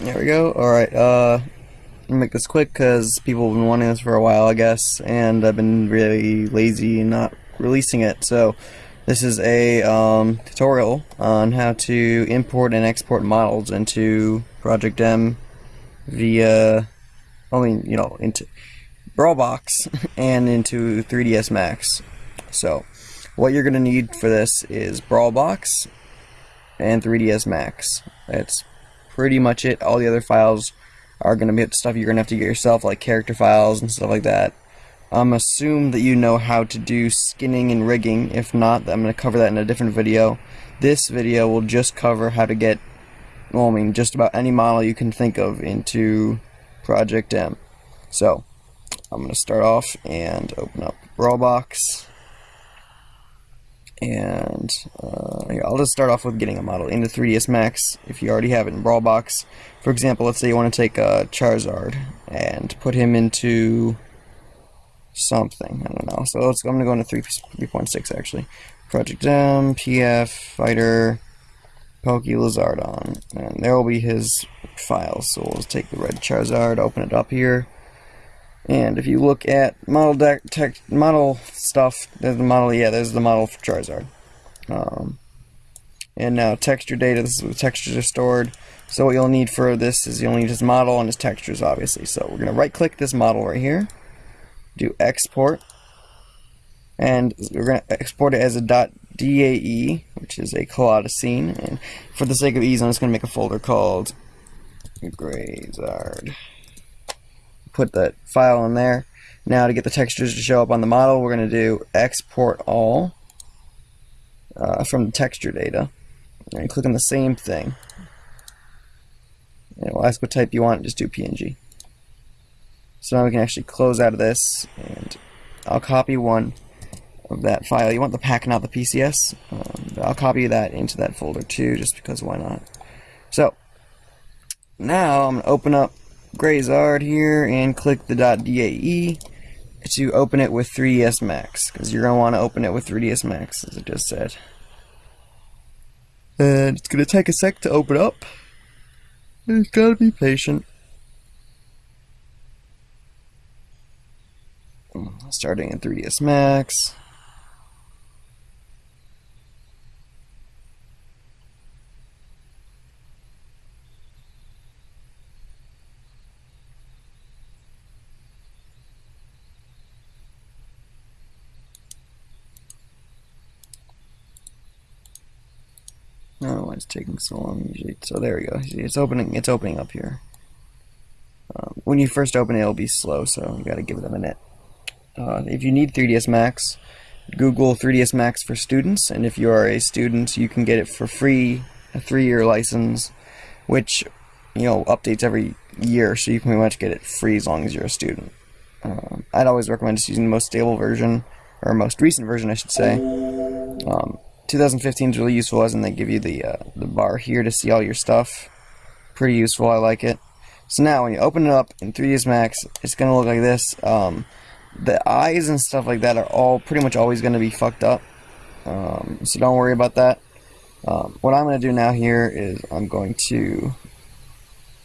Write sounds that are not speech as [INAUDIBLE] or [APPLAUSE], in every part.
There we go. Alright, uh, make this quick because people have been wanting this for a while, I guess, and I've been really lazy not releasing it. So, this is a um, tutorial on how to import and export models into Project M via, I mean, you know, into Brawlbox [LAUGHS] and into 3ds Max. So, what you're going to need for this is Brawlbox and 3ds Max. That's pretty much it. All the other files are going to be stuff you're going to have to get yourself, like character files and stuff like that. Um, assume that you know how to do skinning and rigging. If not, I'm going to cover that in a different video. This video will just cover how to get, well, I mean, just about any model you can think of into Project M. So, I'm going to start off and open up Brawlbox and uh, I'll just start off with getting a model into 3ds Max if you already have it in Brawlbox. For example, let's say you want to take a Charizard and put him into something. I don't know. So let's. I'm going to go into 3.6 actually. Project M, PF, Fighter, Poke Lizardon, and there will be his files. So we'll just take the red Charizard, open it up here. And if you look at model deck, tech, model stuff, there's the model, yeah, there's the model for Charizard. Um, and now texture data, this is where the textures are stored. So what you'll need for this is you'll need his model and his textures, obviously. So we're going to right click this model right here, do export, and we're to export it as a .dae, which is a Scene. And for the sake of ease, I'm just going to make a folder called Grazard put that file in there. Now to get the textures to show up on the model, we're going to do export all uh, from the texture data. And click on the same thing. And we'll ask what type you want, just do PNG. So now we can actually close out of this, and I'll copy one of that file. You want the pack, not the PCS. Um, I'll copy that into that folder too, just because why not. So, now I'm going to open up Grazard here and click the .dae to open it with 3ds Max because you're going to want to open it with 3ds Max as I just said. And it's going to take a sec to open up. You've gotta be patient. Starting in 3ds Max. It's taking so long usually. So there we go. See, it's opening. It's opening up here. Um, when you first open it, it'll be slow, so you got to give it a minute. Uh, if you need 3ds Max, Google 3ds Max for students, and if you are a student, you can get it for free, a three-year license, which you know updates every year, so you can pretty much get it free as long as you're a student. Um, I'd always recommend just using the most stable version, or most recent version, I should say. Um, 2015 is really useful as in they give you the, uh, the bar here to see all your stuff. Pretty useful, I like it. So now when you open it up in 3ds Max, it's going to look like this. Um, the eyes and stuff like that are all pretty much always going to be fucked up. Um, so don't worry about that. Um, what I'm going to do now here is I'm going to,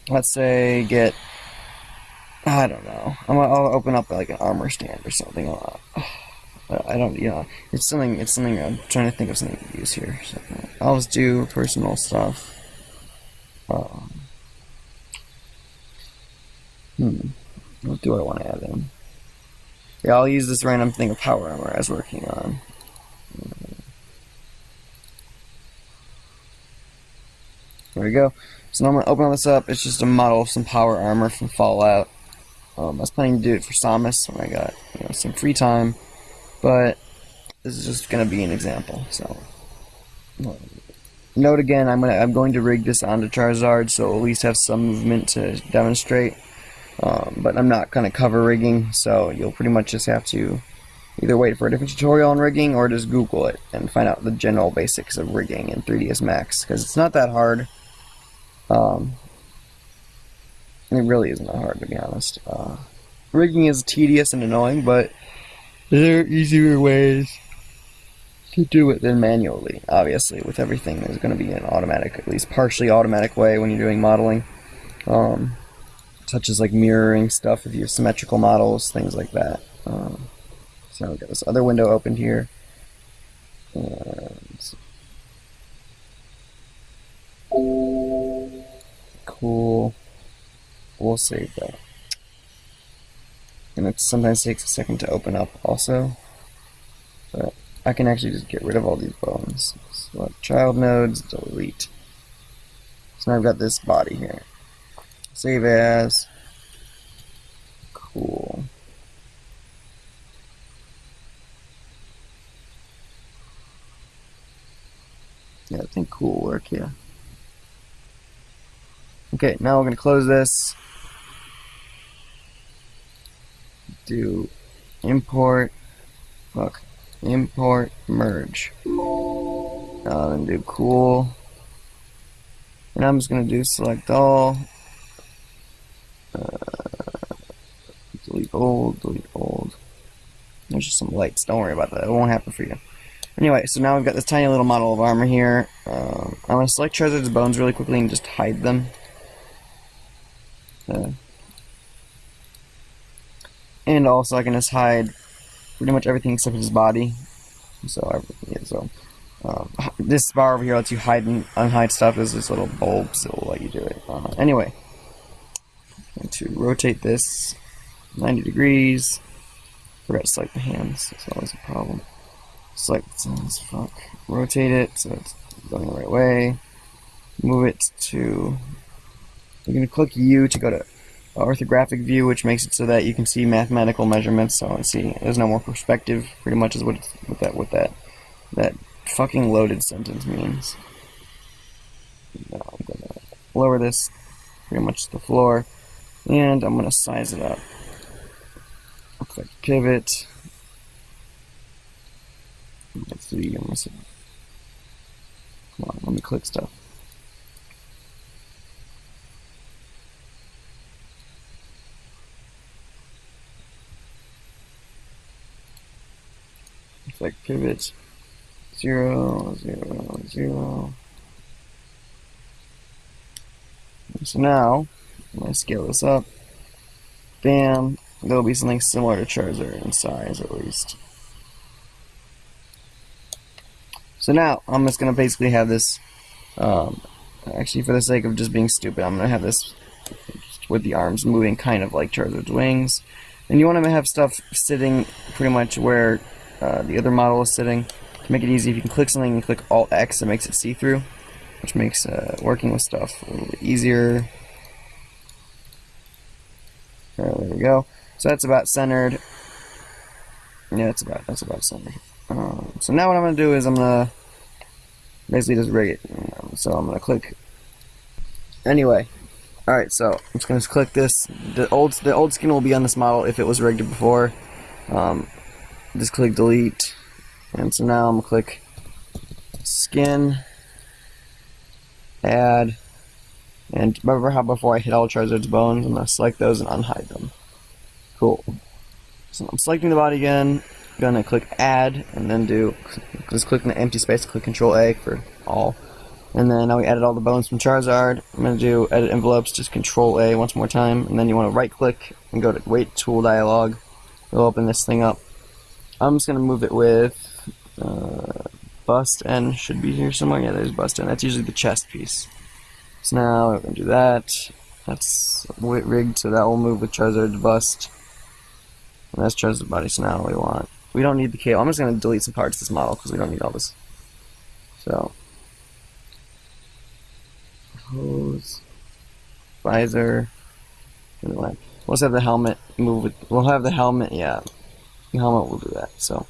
let's say, get, I don't know, I'm gonna, I'll open up like an armor stand or something. I don't, you know, it's something, it's something, I'm trying to think of something to use here. So I'll just do personal stuff. Um, hmm, what do I want to add in? Yeah, I'll use this random thing of power armor I was working on. There we go. So now I'm going to open all this up. It's just a model of some power armor from Fallout. Um, I was planning to do it for Samus when I got you know, some free time. But this is just going to be an example. So note again, I'm gonna I'm going to rig this onto Charizard, so at least have some movement to demonstrate. Um, but I'm not going to cover rigging, so you'll pretty much just have to either wait for a different tutorial on rigging or just Google it and find out the general basics of rigging in 3ds Max because it's not that hard. Um, it really isn't that hard to be honest. Uh, rigging is tedious and annoying, but there are easier ways to do it than manually. Obviously, with everything, there's going to be an automatic, at least partially automatic way when you're doing modeling. um, such as like mirroring stuff if you have symmetrical models, things like that. Um, so we've got this other window open here. And cool. We'll save that. And it sometimes takes a second to open up also. But I can actually just get rid of all these bones. Select child nodes, delete. So now I've got this body here. Save as. Cool. Yeah, I think cool work, yeah. Okay, now we're going to close this. Do import, fuck, import merge. Uh, then do cool. And I'm just going to do select all. Uh, delete old, delete old. There's just some lights. Don't worry about that. It won't happen for you. Anyway, so now we've got this tiny little model of armor here. Um, I'm going to select Charizard's bones really quickly and just hide them. Uh, and also I can just hide pretty much everything except his body. So, yeah, so um, this bar over here lets you hide and unhide stuff. There's this little bulb, so will let you do it. Uh, anyway, to rotate this 90 degrees. Forgot to select the hands. That's always a problem. Select this, fuck. Rotate it so it's going the right way. Move it to. You're gonna click U to go to orthographic view, which makes it so that you can see mathematical measurements. So let's see there's no more perspective. Pretty much is what what that what that that fucking loaded sentence means. Now I'm gonna lower this pretty much to the floor, and I'm gonna size it up. Click pivot. Let's see, I'm. Come on, let me click stuff. Like pivot zero zero zero. So now, when I scale this up, bam, there'll be something similar to Charizard in size at least. So now, I'm just going to basically have this, um, actually for the sake of just being stupid, I'm going to have this with the arms moving kind of like Charizard's wings. And you want to have stuff sitting pretty much where uh, the other model is sitting. To make it easy, if you can click something and click Alt X, it makes it see-through, which makes uh, working with stuff a little bit easier. there we go. So that's about centered. Yeah, that's about that's about centered. Um, so now what I'm gonna do is I'm gonna basically just rig it. So I'm gonna click. Anyway, all right. So I'm just gonna click this. The old the old skin will be on this model if it was rigged before. Um, just click delete. And so now I'm gonna click skin add and remember how before I hit all Charizard's bones I'm gonna select those and unhide them. Cool. So I'm selecting the body again gonna click add and then do just click in the empty space click control A for all. And then now we added all the bones from Charizard. I'm gonna do edit envelopes just control A once more time. And then you want to right click and go to weight tool dialog. It'll open this thing up I'm just going to move it with uh, bust N should be here somewhere. Yeah, there's bust N. That's usually the chest piece. So now we're going to do that. That's rigged, so that will move with Charizard's bust. And that's Charizard's body, so now we want... We don't need the cable. I'm just going to delete some parts of this model because we don't need all this. So... Hose... Visor... Let's have the helmet move with... We'll have the helmet, yeah helmet will do that. So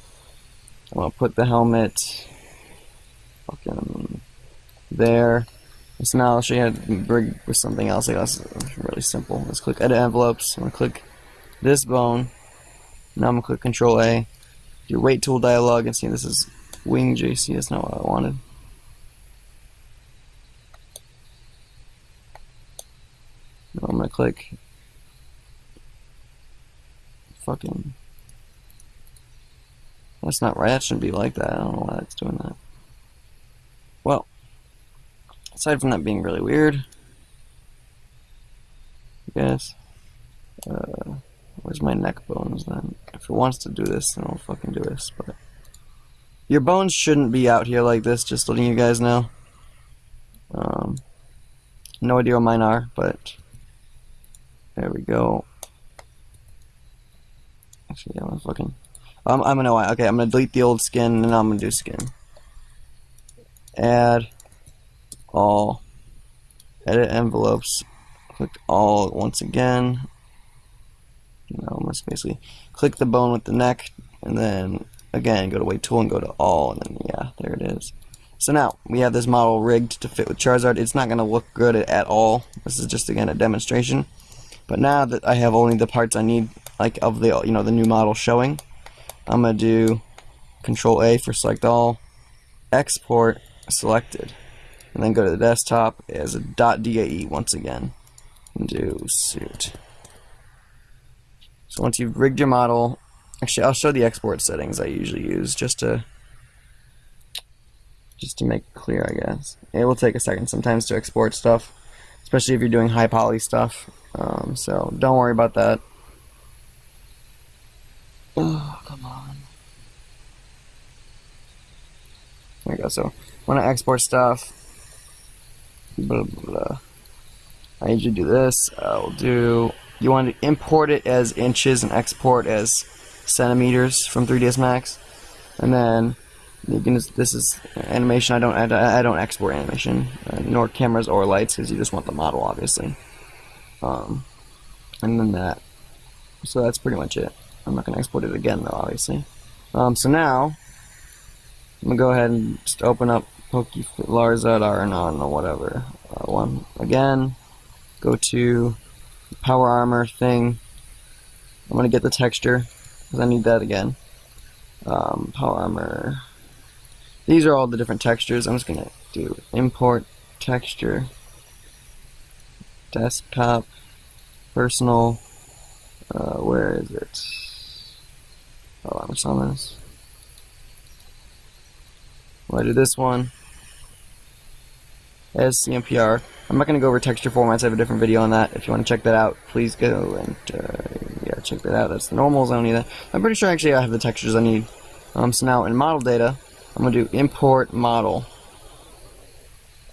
I'm gonna put the helmet fucking there. So now I'll show you how to rig with something else. I Like that's really simple. Let's click edit envelopes. I'm gonna click this bone. Now I'm gonna click Control A. Your weight tool dialog and see this is wing JC. That's not what I wanted. Now I'm gonna click fucking that's not right. That shouldn't be like that. I don't know why it's doing that. Well, aside from that being really weird, I guess. Uh, where's my neck bones then? If it wants to do this, then I'll fucking do this. But your bones shouldn't be out here like this. Just letting you guys know. Um, no idea what mine are, but there we go. Actually, I'm fucking. Um, I'm gonna okay. I'm gonna delete the old skin, and I'm gonna do skin. Add all. Edit envelopes. Click all once again. You know, must basically click the bone with the neck, and then again go to weight tool and go to all, and then yeah, there it is. So now we have this model rigged to fit with Charizard. It's not going to look good at all. This is just again a demonstration. But now that I have only the parts I need, like of the you know the new model showing, I'm gonna do Control A for select all, export selected, and then go to the desktop as a .dae once again, and do suit. So once you've rigged your model, actually I'll show the export settings I usually use just to just to make clear, I guess. It will take a second sometimes to export stuff, especially if you're doing high poly stuff. Um, so don't worry about that. Oh, come on. There we go. So when I export stuff, blah, blah, blah. I do this. I'll do. You want to import it as inches and export as centimeters from 3ds Max, and then you can. This is animation. I don't. I, I don't export animation, uh, nor cameras or lights, because you just want the model, obviously. Um, and then that. So that's pretty much it. I'm not going to export it again, though, obviously. Um, so now, I'm going to go ahead and just open up Pokelarza Arnon or whatever. Uh, one again. Go to Power Armor thing. I'm going to get the texture, because I need that again. Um, power Armor. These are all the different textures. I'm just going to do import texture desktop, personal, uh, where is it? Oh, I'm on this. Well, I do this one as CMPR. I'm not going to go over texture formats. I have a different video on that. If you want to check that out, please go and uh, yeah, check that out. That's the normals. I don't need that. I'm pretty sure actually I have the textures I need. Um, so now in model data, I'm going to do import model.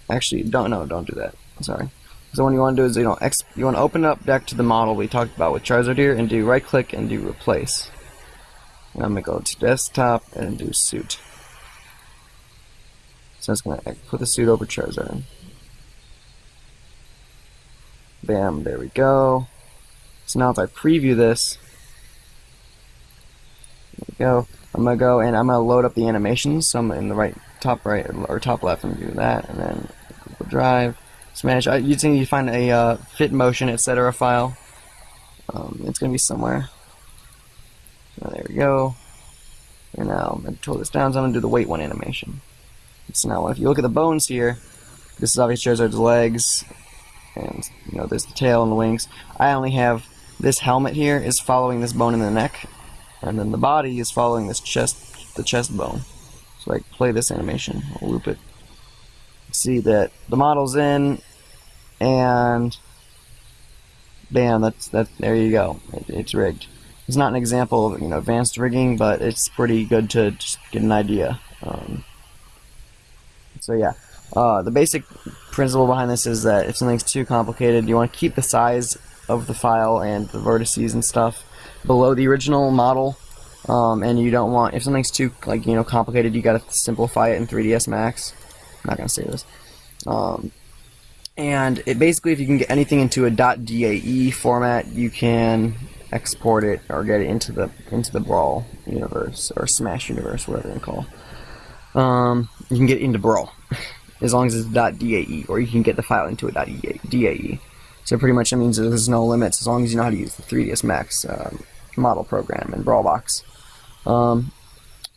Actually, don't no, don't do that. Sorry. So what you want to do is you know you want to open up back to the model we talked about with Charizard here and do right click and do replace. I'm gonna go to desktop and do suit. So it's gonna put the suit over Charizard. Bam, there we go. So now if I preview this, go. I'm gonna go and I'm gonna load up the animations. So I'm in the right top right or top left and do that, and then Google Drive. Smash. I, you'd think you find a uh, fit motion, etc. file. Um, it's going to be somewhere. There we go. And now I'm going to pull this down, so I'm going to do the wait one animation. So now if you look at the bones here, this is obviously Charizard's legs, and you know there's the tail and the wings. I only have this helmet here is following this bone in the neck, and then the body is following this chest, the chest bone. So I play this animation, I'll loop it see that the model's in, and bam, that's that. There you go. It, it's rigged. It's not an example of you know advanced rigging, but it's pretty good to just get an idea. Um, so yeah, uh, the basic principle behind this is that if something's too complicated, you want to keep the size of the file and the vertices and stuff below the original model. Um, and you don't want if something's too like you know complicated, you got to simplify it in 3ds Max. I'm not gonna say this. Um, and it basically, if you can get anything into a .dae format, you can export it or get it into the into the Brawl universe or Smash universe, whatever you call. Um, you can get into Brawl [LAUGHS] as long as it's .dae, or you can get the file into a .dae. So pretty much that means there's no limits as long as you know how to use the 3ds Max um, model program and Brawlbox. Um,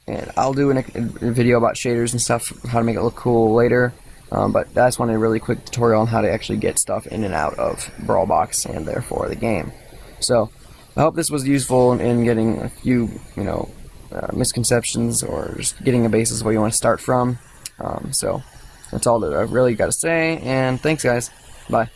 and I'll do an, a video about shaders and stuff, how to make it look cool later. Um, but I just wanted a really quick tutorial on how to actually get stuff in and out of Brawlbox and therefore the game. So I hope this was useful in getting a few, you know, uh, misconceptions or just getting a basis where you want to start from. Um, so that's all that I've really got to say, and thanks guys. Bye.